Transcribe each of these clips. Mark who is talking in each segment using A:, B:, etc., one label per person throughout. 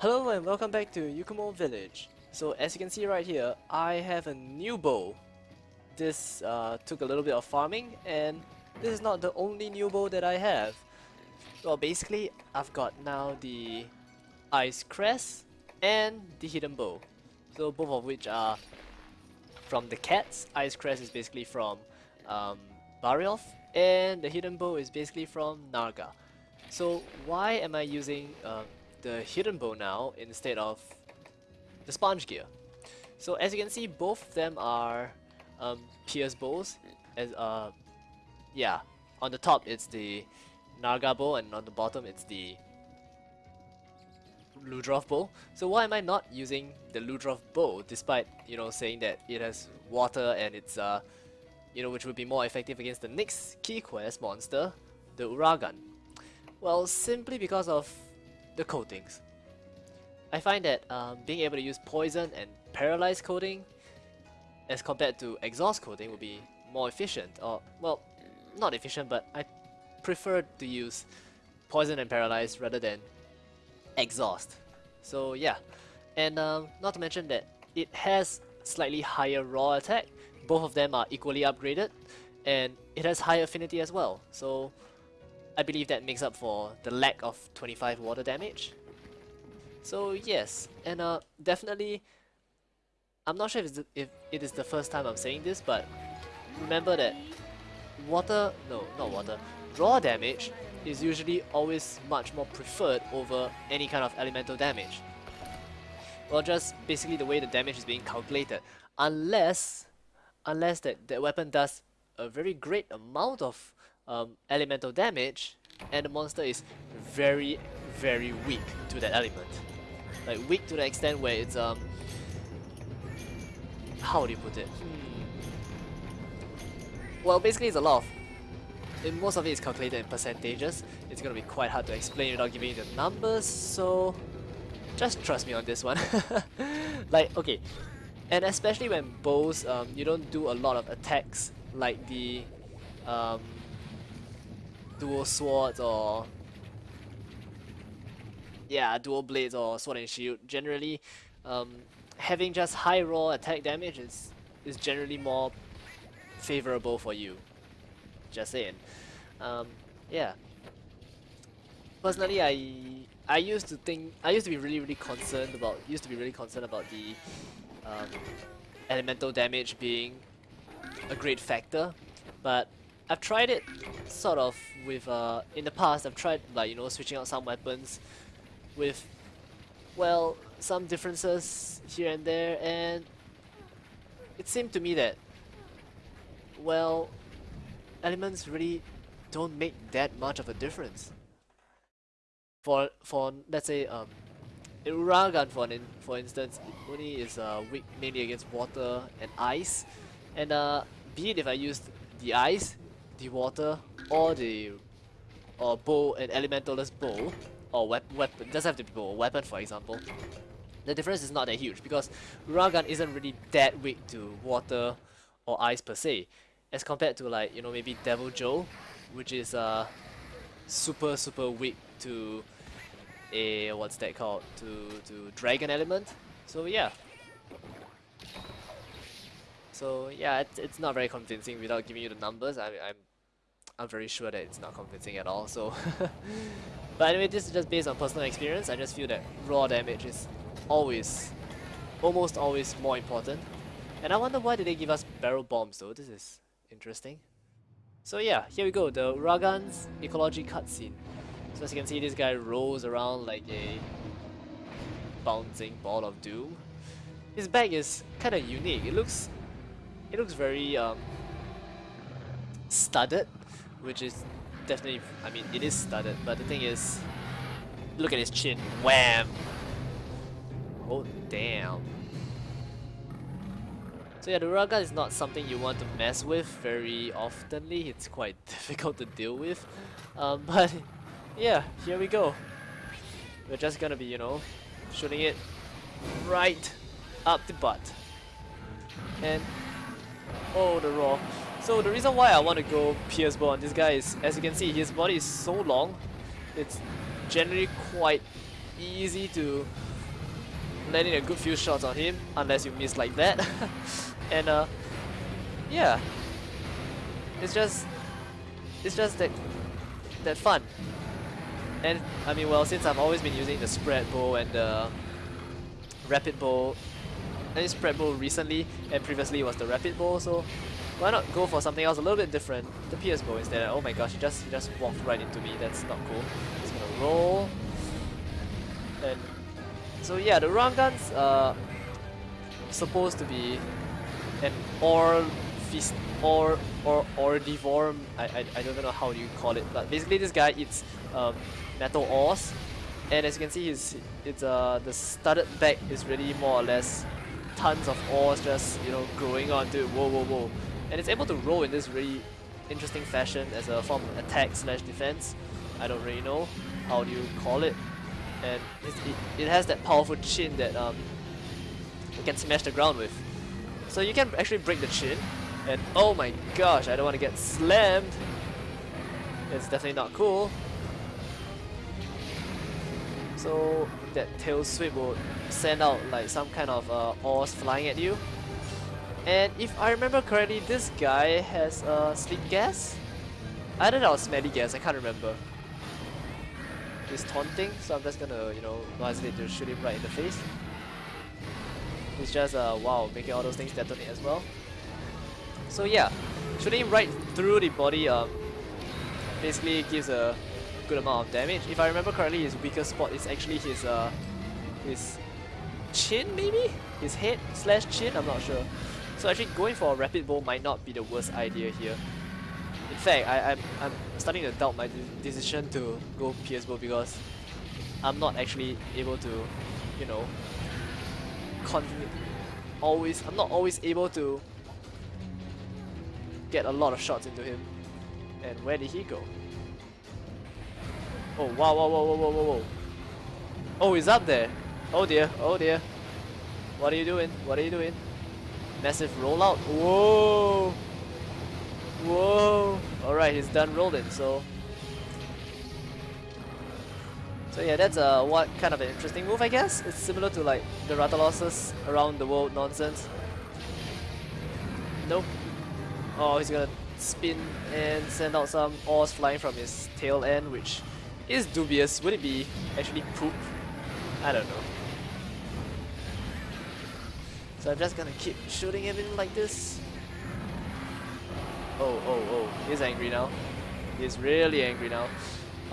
A: Hello and welcome back to Yukumo Village. So as you can see right here, I have a new bow. This uh, took a little bit of farming and this is not the only new bow that I have. Well basically I've got now the Ice Crest and the Hidden Bow. So both of which are from the cats. Ice Crest is basically from um, Barioth and the Hidden Bow is basically from Narga. So why am I using uh, the hidden bow now instead of the sponge gear. So as you can see, both of them are um, pierce bows. As uh, yeah, on the top it's the Narga bow, and on the bottom it's the Ludroth bow. So why am I not using the Ludroth bow, despite you know saying that it has water and it's uh, you know which would be more effective against the next key quest monster, the Uragaan? Well, simply because of the coatings. I find that um, being able to use poison and paralyze coating as compared to exhaust coating would be more efficient or well not efficient but I prefer to use poison and paralyze rather than exhaust. So yeah. And um, not to mention that it has slightly higher raw attack. Both of them are equally upgraded and it has high affinity as well. So I believe that makes up for the lack of 25 water damage. So yes, and uh, definitely, I'm not sure if, the, if it is the first time I'm saying this, but remember that water, no, not water, raw damage is usually always much more preferred over any kind of elemental damage. Well, just basically the way the damage is being calculated, unless, unless that, that weapon does a very great amount of um, elemental damage and the monster is very very weak to that element. Like weak to the extent where it's um how do you put it? Hmm. well basically it's a lot of most of it is calculated in percentages. It's gonna be quite hard to explain without giving you the numbers so just trust me on this one. Like okay. And especially when bows um, you don't do a lot of attacks like the um, dual swords or yeah, dual blades or sword and shield. Generally, um, having just high raw attack damage is is generally more favorable for you. Just saying. Um, yeah. Personally, I I used to think I used to be really really concerned about used to be really concerned about the um, elemental damage being a great factor, but I've tried it sort of with uh in the past I've tried like you know switching out some weapons with well some differences here and there and it seemed to me that well elements really don't make that much of a difference. For for let's say um Uragaan for an, for instance only is uh, weak mainly against water and ice. And uh, be it if I used the ice the water or the or bow an elementalist bow or wep weapon doesn't have to be bow, weapon for example. The difference is not that huge because Uragaan isn't really that weak to water or ice per se as compared to like you know maybe Deviljho which is uh super super weak to a what's that called to to dragon element. So yeah so yeah, it's, it's not very convincing without giving you the numbers. I, I'm I'm very sure that it's not convincing at all. So, but anyway, this is just based on personal experience. I just feel that raw damage is always, almost always more important. And I wonder why did they give us barrel bombs though? This is interesting. So yeah, here we go, the Uragaan's ecology cutscene. So as you can see, this guy rolls around like a bouncing ball of doom. His bag is kind of unique. It looks it looks very um, studded, which is definitely, I mean, it is studded, but the thing is, look at his chin, wham! Oh, damn. So yeah, the Uragaan is not something you want to mess with very oftenly, it's quite difficult to deal with. Um, but yeah, here we go. We're just gonna be, you know, shooting it right up the butt. And Oh, the raw. So the reason why I want to go Pierce Bow on this guy is, as you can see, his body is so long, it's generally quite easy to land in a good few shots on him, unless you miss like that. and uh, yeah, it's just, it's just that, that fun. And I mean, well, since I've always been using the spread bow and the rapid bow, Mean spread bow recently, and previously was the rapid bow, so why not go for something else a little bit different? The PS bow instead. Oh my gosh, he just he just walked right into me. That's not cool. Just gonna roll. And so yeah, the round guns are supposed to be an or feast or or or devorm. I, I I don't know how you call it, but basically this guy eats um, metal ores, and as you can see, his it's uh the studded back is really more or less tons of ores just you know growing onto it. Whoa whoa whoa and it's able to roll in this really interesting fashion as a form of attack slash defense. I don't really know how do you call it, and it, it has that powerful chin that um, you can smash the ground with. So you can actually break the chin, and oh my gosh, I don't want to get slammed. It's definitely not cool. So that tail sweep will send out like some kind of uh, ores flying at you. And if I remember correctly, this guy has uh, sleep gas? Either that or smelly gas, I can't remember. He's taunting, so I'm just gonna, you know, not hesitate to shoot him right in the face. He's just, uh, wow, making all those things detonate as well. So yeah, shooting him right through the body um, basically gives a good amount of damage. If I remember correctly, his weakest spot is actually his, uh, his chin maybe? His head slash chin, I'm not sure. So actually going for a rapid bow might not be the worst idea here. In fact, I, I'm, I'm starting to doubt my de decision to go PS bow because I'm not actually able to, you know, always, I'm not always able to get a lot of shots into him. And where did he go? Oh, wow, wow, wow, wow, wow, wow, wow. Oh, he's up there. Oh dear, oh dear. What are you doing? What are you doing? Massive rollout. Whoa! Whoa! Alright, he's done rolling, so... So yeah, that's uh, what kind of an interesting move, I guess. It's similar to like the Rathalos's around the world nonsense. Nope. Oh, he's gonna spin and send out some ores flying from his tail end, which is dubious. Would it be actually poop? I don't know. So I'm just gonna keep shooting him in like this. Oh, oh, oh, he's angry now. He's really angry now.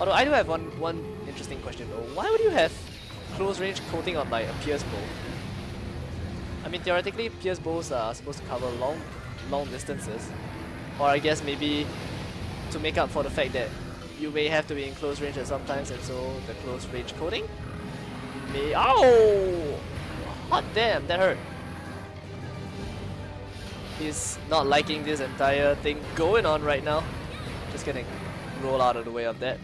A: Although I do have one one interesting question though. Why would you have close range coating on like a pierce bow? I mean theoretically pierce bows are supposed to cover long long distances. Or I guess maybe to make up for the fact that you may have to be in close range at some times and so the close range coating may Oh Hot damn, that hurt. He's not liking this entire thing going on right now. Just gonna roll out of the way of that.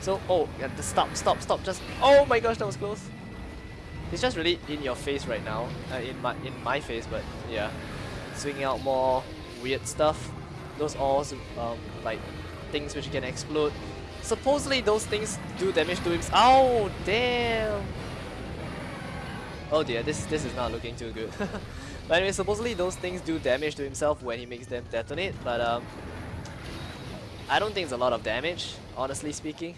A: So, oh, yeah, stop, stop, stop, just, oh my gosh, that was close. He's just really in your face right now, uh, in my in my face, but yeah. Swinging out more weird stuff. Those all um, like things which can explode. Supposedly those things do damage to him. Oh, damn! Oh dear, this this is not looking too good. but anyway, supposedly those things do damage to himself when he makes them detonate, but um, I don't think it's a lot of damage, honestly speaking.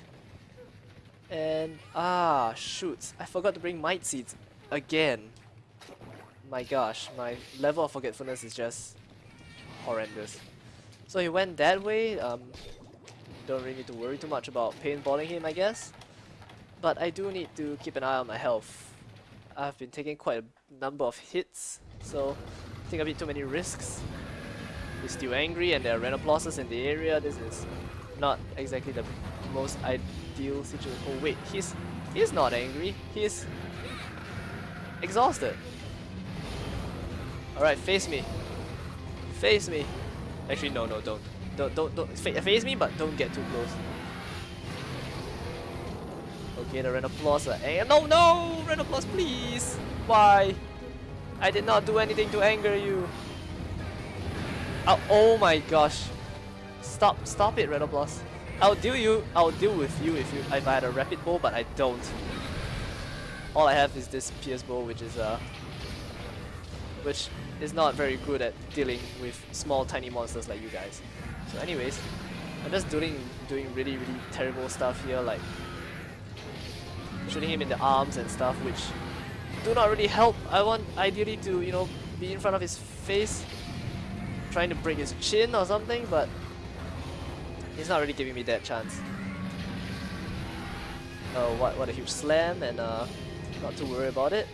A: And ah, shoot, I forgot to bring might seeds again. My gosh, my level of forgetfulness is just horrendous. So he went that way. Um, don't really need to worry too much about paintballing him, I guess. But I do need to keep an eye on my health I've been taking quite a number of hits, so I think a bit too many risks. He's still angry and there are Rhenoploses in the area. This is not exactly the most ideal situation. Oh wait, he's he's not angry. He's exhausted. Alright, face me. Face me. Actually, no, no, don't. Don't, don't, don't. Face me, but don't get too close. Okay, the Rhenoplos. Uh, no, no! Rhenoplos, please! Why? I did not do anything to anger you. Oh, oh my gosh. Stop, stop it, Rhenoplos. I'll deal you. I'll deal with you if you if I had a rapid bow, but I don't. All I have is this pierce bow, which is uh, which is not very good at dealing with small, tiny monsters like you guys. So, anyways, I'm just doing doing really, really terrible stuff here, like shooting him in the arms and stuff, which do not really help. I want ideally to, you know, be in front of his face, trying to break his chin or something, but he's not really giving me that chance. Oh, what, what a huge slam, and uh, not to worry about it.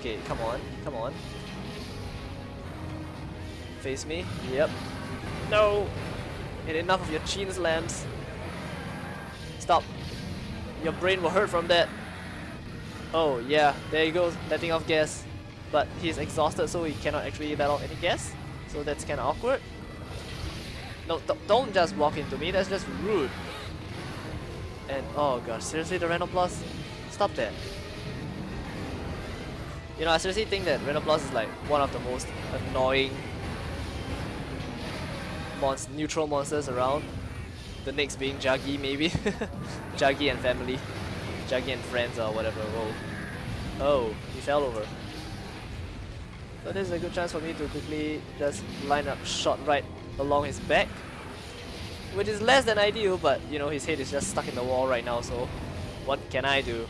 A: Okay, come on, come on. Face me, yep. No! And enough of your chin slams. Stop. Your brain will hurt from that. Oh yeah, there he goes, letting off gas. But he's exhausted so he cannot actually let off any gas. So that's kinda awkward. No, don't just walk into me, that's just rude. And oh gosh, seriously the Rhenoplos? Stop that. You know, I seriously think that Rhenoplos is like one of the most annoying neutral monsters around. The next being Jaggi maybe. Jaggi and family. Jaggi and friends or whatever. Oh. Oh, he fell over. So this is a good chance for me to quickly just line up shot right along his back. Which is less than ideal, but you know, his head is just stuck in the wall right now, so what can I do?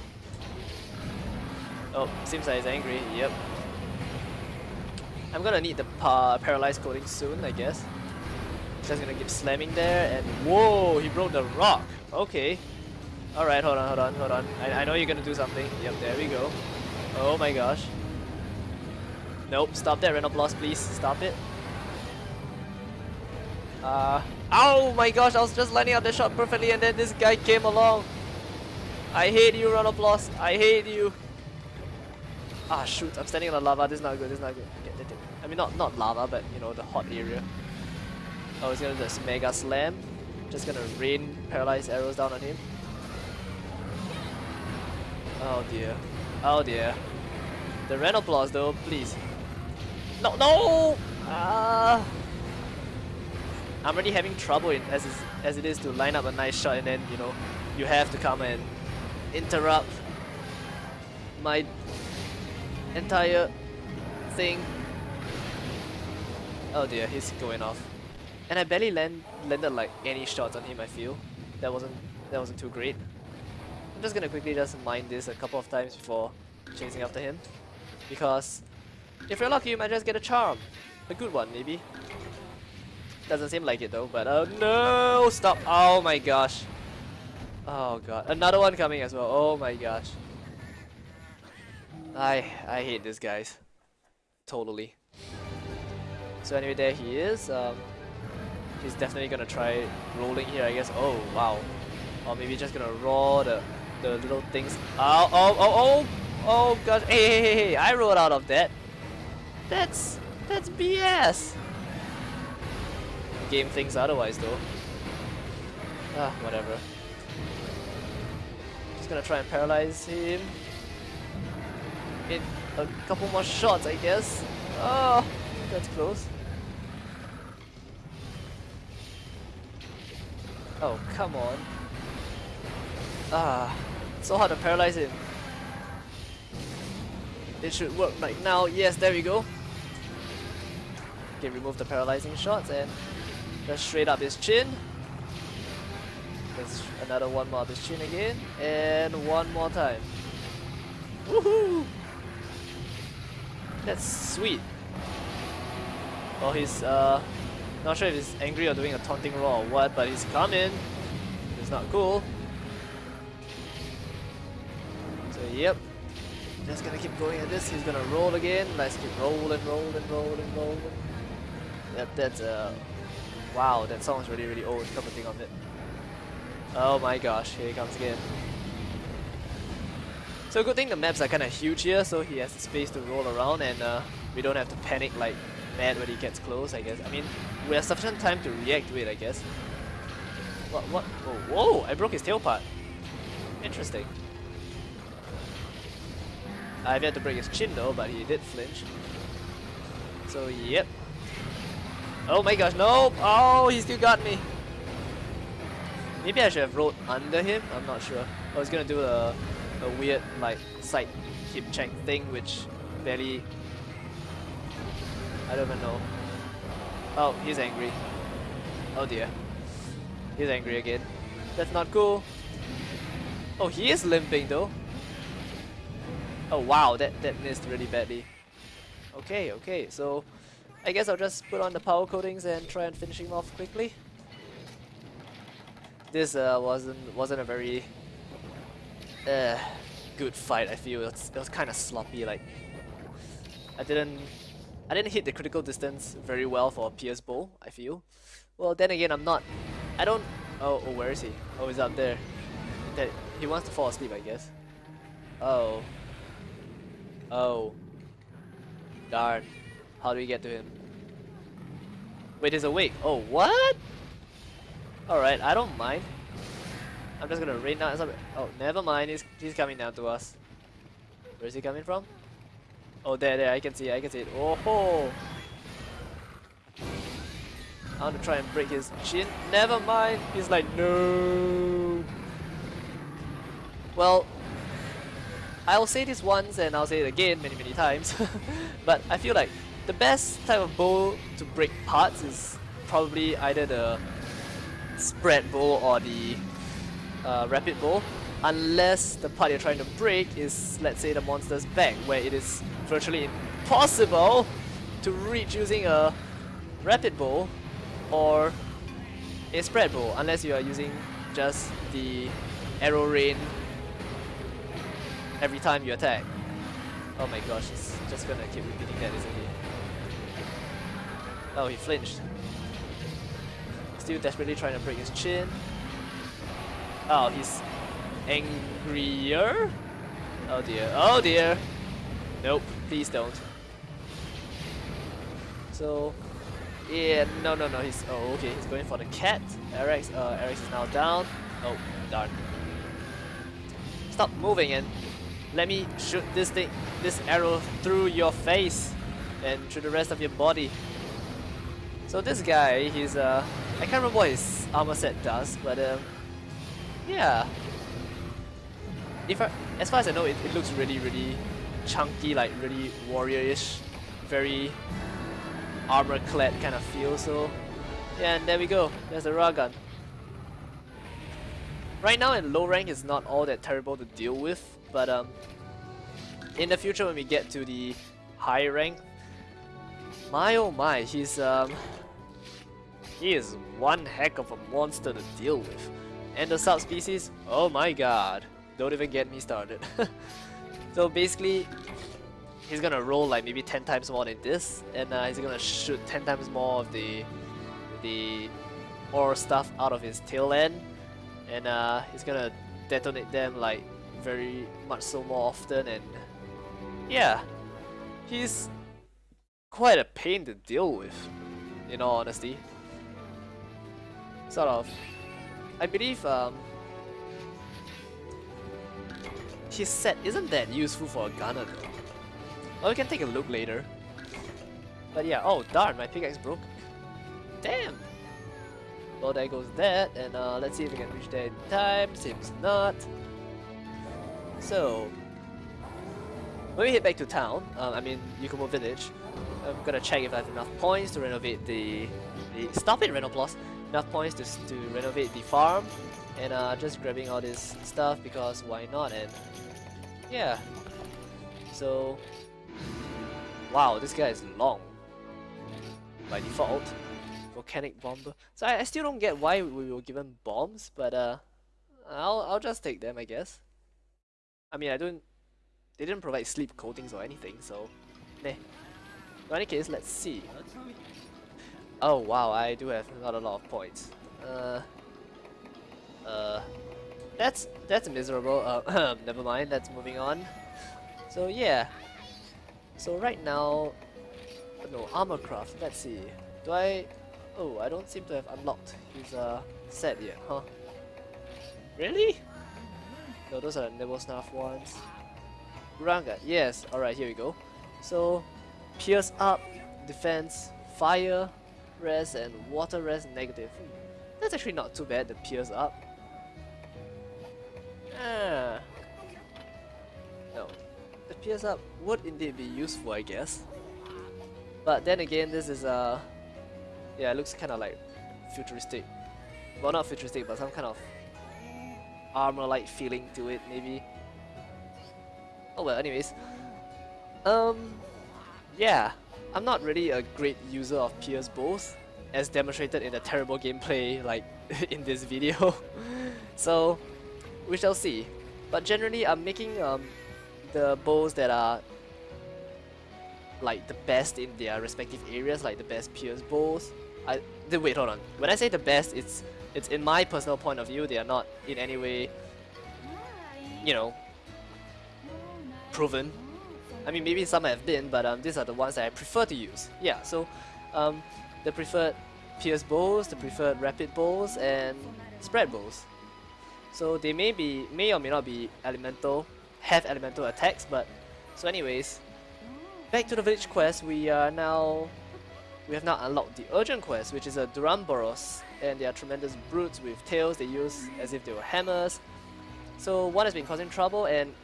A: Oh, seems like he's angry, yep. I'm gonna need the pa paralyzed coating soon, I guess. Just gonna keep slamming there, and whoa, he broke the rock. Okay. Alright, hold on, hold on, hold on. I, I know you're gonna do something. Yep, there we go. Oh my gosh. Nope, stop that Rhenoplos, please. Stop it. Uh, oh my gosh, I was just lining up the shot perfectly and then this guy came along. I hate you, Rhenoplos. I hate you. Ah, shoot, I'm standing on the lava. This is not good, this is not good. I mean, not, not lava, but, you know, the hot area. Oh, he's gonna do this Mega Slam. Just gonna rain paralyzed arrows down on him. Oh dear. Oh dear. The Rhenoplos though, please. No, no! Ah. I'm already having trouble in, as, is, as it is to line up a nice shot and then, you know, you have to come and interrupt my entire thing. Oh dear, he's going off. And I barely land, landed like any shots on him I feel. That wasn't that wasn't too great. I'm just gonna quickly just mine this a couple of times before chasing after him. Because if you're lucky you might just get a charm. A good one maybe. Doesn't seem like it though, but oh no! Stop! Oh my gosh. Oh god. Another one coming as well. Oh my gosh. I I hate this guys. Totally. So anyway, there he is. Um, he's definitely gonna try rolling here, I guess. Oh wow. Or maybe just gonna roll the the little things. Oh oh oh oh oh gosh. Hey hey hey hey! I rolled out of that. That's that's BS game thinks otherwise though. Ah, whatever. Just gonna try and paralyze him. In a couple more shots, I guess. Oh, that's close. Oh, come on. Ah, so hard to paralyze him. It should work right now. Yes, there we go. Okay, remove the paralyzing shots and just straight up his chin. There's another one more up his chin again. And one more time. Woohoo! That's sweet. Oh, he's uh, not sure if he's angry or doing a taunting roar or what, but he's coming. It's not cool. So yep, just gonna keep going at this. He's gonna roll again. Let's keep rolling, rolling, rolling, rolling. Yep, that's uh, Wow, that song is really, really old, come to think of it. Oh my gosh, here he comes again. So good thing the maps are kind of huge here, so he has the space to roll around and uh, we don't have to panic like mad when he gets close, I guess. I mean, we have sufficient time to react to it, I guess. What, what? Oh, whoa, I broke his tail part. Interesting. I've yet to break his chin though, but he did flinch. So, yep, Oh my gosh, no! Oh, he still got me. Maybe I should have rolled under him, I'm not sure. I was gonna do a, a weird like side hip check thing which barely... I don't even know. Oh, he's angry. Oh dear. He's angry again. That's not cool. Oh, he is limping though. Oh wow, that, that missed really badly. Okay, okay, so I guess I'll just put on the power coatings and try and finish him off quickly. This uh, wasn't wasn't a very uh, good fight. I feel it was, it was kind of sloppy. Like I didn't I didn't hit the critical distance very well for Pierce Bowl. I feel. Well, then again, I'm not. I don't. Oh, oh, where is he? Oh, he's up there. That he wants to fall asleep, I guess. Oh. Oh. Darn. How do we get to him? Wait, he's awake. Oh, what? Alright, I don't mind. I'm just gonna rain down. Oh, never mind. He's, he's coming down to us. Where is he coming from? Oh, there, there. I can see it. I can see it. Oh ho! I want to try and break his chin. Never mind. He's like, no. Well, I'll say this once and I'll say it again many, many times. but I feel like the best type of bow to break parts is probably either the spread bow or the uh, rapid bow unless the part you're trying to break is let's say the monster's back where it is virtually impossible to reach using a rapid bow or a spread bow unless you are using just the arrow rain every time you attack. Oh my gosh, he's just gonna keep repeating that, isn't he? Oh, he flinched. Still desperately trying to break his chin. Oh, he's angrier? Oh dear, oh dear! Nope, please don't. So, yeah, no, no, no, he's, oh, okay, he's going for the cat. Eric, uh, Eric is now down. Oh, darn. Stop moving and let me shoot this thing, this arrow through your face and through the rest of your body. So this guy, he's uh, I can't remember what his armor set does, but um, yeah. If I, as far as I know, it, it looks really, really chunky, like really warrior-ish, very armor-clad kind of feel. So yeah, and there we go. There's the Uragaan. Right now in low rank, is not all that terrible to deal with, but um, in the future when we get to the high rank, my oh my, he's um, he is one heck of a monster to deal with. And the subspecies, oh my god, don't even get me started. so basically, he's gonna roll like maybe 10 times more than this, and uh, he's gonna shoot 10 times more of the the ore stuff out of his tail end, and uh, he's gonna detonate them like very much so more often, and yeah, he's quite a pain to deal with, in all honesty sort of. I believe um, his set isn't that useful for a gunner though. Well, we can take a look later. But yeah, oh darn, my pickaxe broke. Damn! Well, there goes that, and uh, let's see if we can reach there in time. Seems not. So, when we head back to town, um, I mean Yukumo Village, I'm gonna check if I have enough points to renovate the... the stop it, Rhenoplos! enough points to, to renovate the farm and uh, just grabbing all this stuff because why not and yeah. So wow this guy is long. By default. Volcanic bomber. So I, I still don't get why we were given bombs but uh I'll, I'll just take them I guess. I mean I don't they didn't provide sleep coatings or anything so meh. In any case let's see. Oh wow, I do have not a lot of points. Uh, uh, that's that's miserable. Uh, never mind. That's moving on. So yeah. So right now, no armor craft. Let's see. Do I? Oh, I don't seem to have unlocked his uh set yet, huh? Really? No, those are Nibelsnarf ones. Ranga, yes. Alright, here we go. So, pierce up, defense, fire, res and water res negative. Hmm. That's actually not too bad, the pierce up. Ah. No. The pierce up would indeed be useful, I guess. But then again, this is a... Uh, yeah, it looks kind of like futuristic. Well, not futuristic, but some kind of armor-like feeling to it, maybe. Oh well, anyways. Um, yeah, I'm not really a great user of Pierce bows, as demonstrated in the terrible gameplay like in this video. so, we shall see. But generally, I'm making um, the bows that are like the best in their respective areas, like the best Pierce bows. I the, wait, hold on. When I say the best, it's it's in my personal point of view. They are not in any way, you know, proven. I mean, maybe some have been, but um, these are the ones that I prefer to use. Yeah, so um, the preferred Pierce bows, the preferred rapid bows, and spread bows. So they may be, may or may not be elemental, have elemental attacks, but so anyways, back to the village quest. We are now we have now unlocked the urgent quest, which is a Duramboros, and they are tremendous brutes with tails they use as if they were hammers. So one has been causing trouble and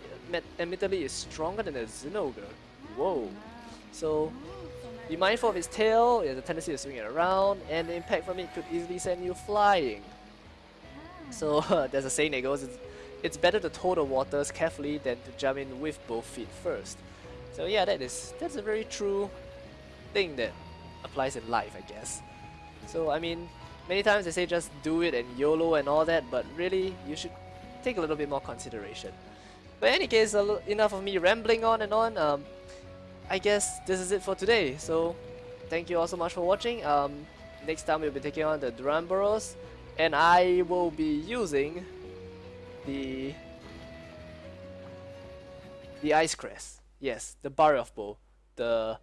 A: admittedly is stronger than a Zinogre. Whoa. So be mindful of its tail, it has a tendency to swing it around, and the impact from it could easily send you flying. So there's a saying that goes, it's, it's better to toe the waters carefully than to jump in with both feet first. So yeah, that is that's a very true thing that applies in life, I guess. So I mean, many times they say just do it and YOLO and all that, but really you should take a little bit more consideration. But in any case, enough of me rambling on and on. Um, I guess this is it for today. So thank you all so much for watching. Um, next time we'll be taking on the Duramboros, and I will be using the the Ice Crest. Yes, the Barioth bow. The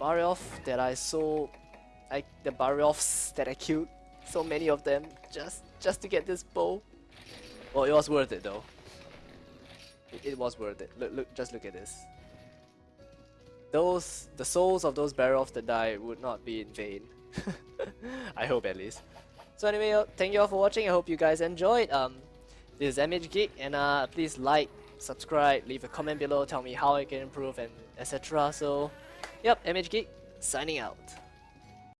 A: Barioth that I so I the Barioths that I killed so many of them just just to get this bow. Well it was worth it though. It, it was worth it. Look look just look at this. Those the souls of those Barioths that died would not be in vain. I hope at least. So anyway, uh, thank you all for watching. I hope you guys enjoyed. Um, this is MH Geek, and uh, please like, subscribe, leave a comment below, tell me how I can improve, and etc. So Yep, MH Geek, signing out.